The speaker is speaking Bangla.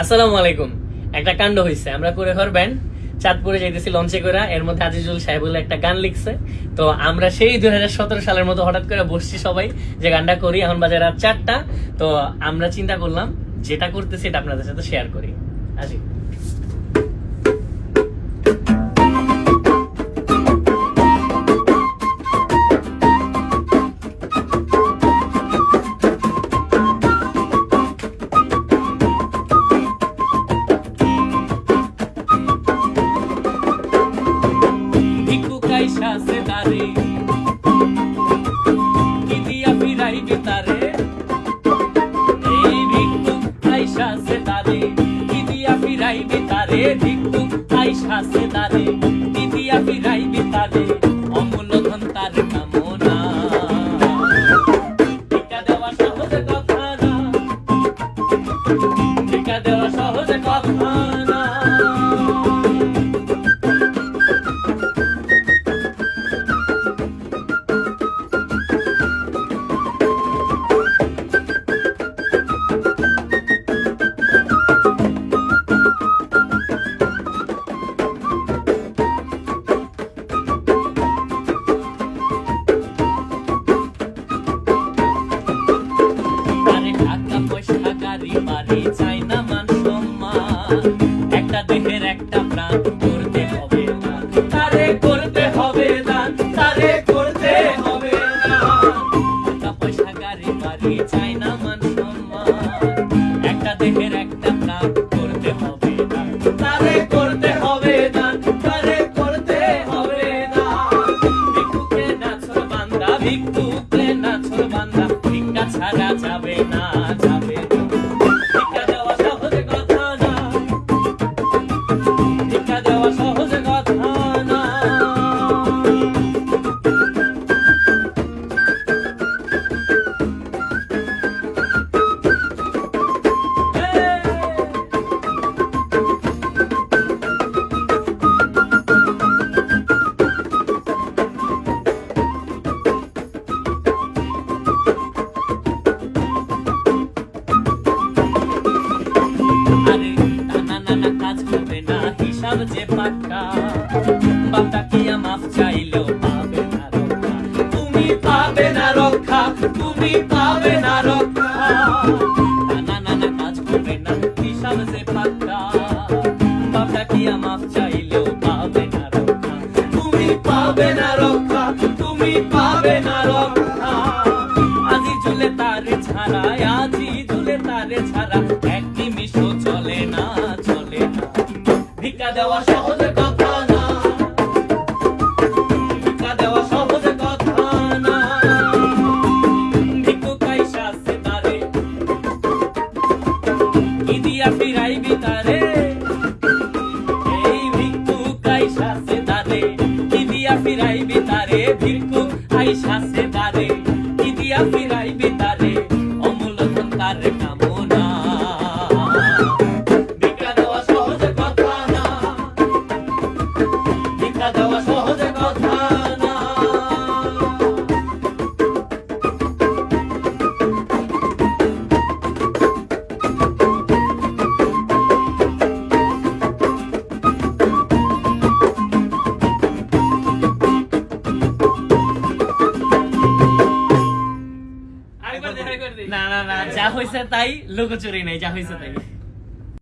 আসসালামু আলাইকুম। একটা কাণ্ড হয়েছে আমরা করে ঘর ব্যান্ড চাঁদপুরে যাইতেছি লঞ্চে করে এর মধ্যে আজিজুল সাহেব বলে একটা গান লিখছে। তো আমরা সেই দুই হাজার সতেরো সালের মতো হঠাৎ করে বসছি সবাই যে গানটা করি। এখন বাজে রাত চারটা। তো আমরা চিন্তা করলাম, যেটা করতেছি এটা আপনাদের সাথে শেয়ার করি। আজি কাইসা সে দারে কি ফিরাইবে তারে ভিক্ষু কাইসা সে দারে কি দিয়া ফিরাইবে তারে অমূল্য তার কামনা। দেওয়া সহজ কথা না টিকা দেওয়া সহজ কথা একটা যে পাক্কা বাপটা কিয়া মাফ চাইলেও পাবে না রক্ষা? তুমি পাবে না রক্ষা, তুমি পাবে না রক্ষা। টানা নানা কাজ করবে না যে মাফ চাইলেও পাবে না রক্ষা? তুমি পাবে না রক্ষা, তুমি পাবে না রক্ষা। দেওয়া সহজ কথা না। ভিক্ষা দেওয়া সহজ কথা না। ভিক্ষু কাইসা সে তারে। কি দিয়া ফিরাইবি তারে? এই ভিক্ষু কাইসা সে তারে। কি দিয়া ভিক্ষু আইসা যা হয়েছে তাই লোকচুরি নেই যা হয়েছে তাই।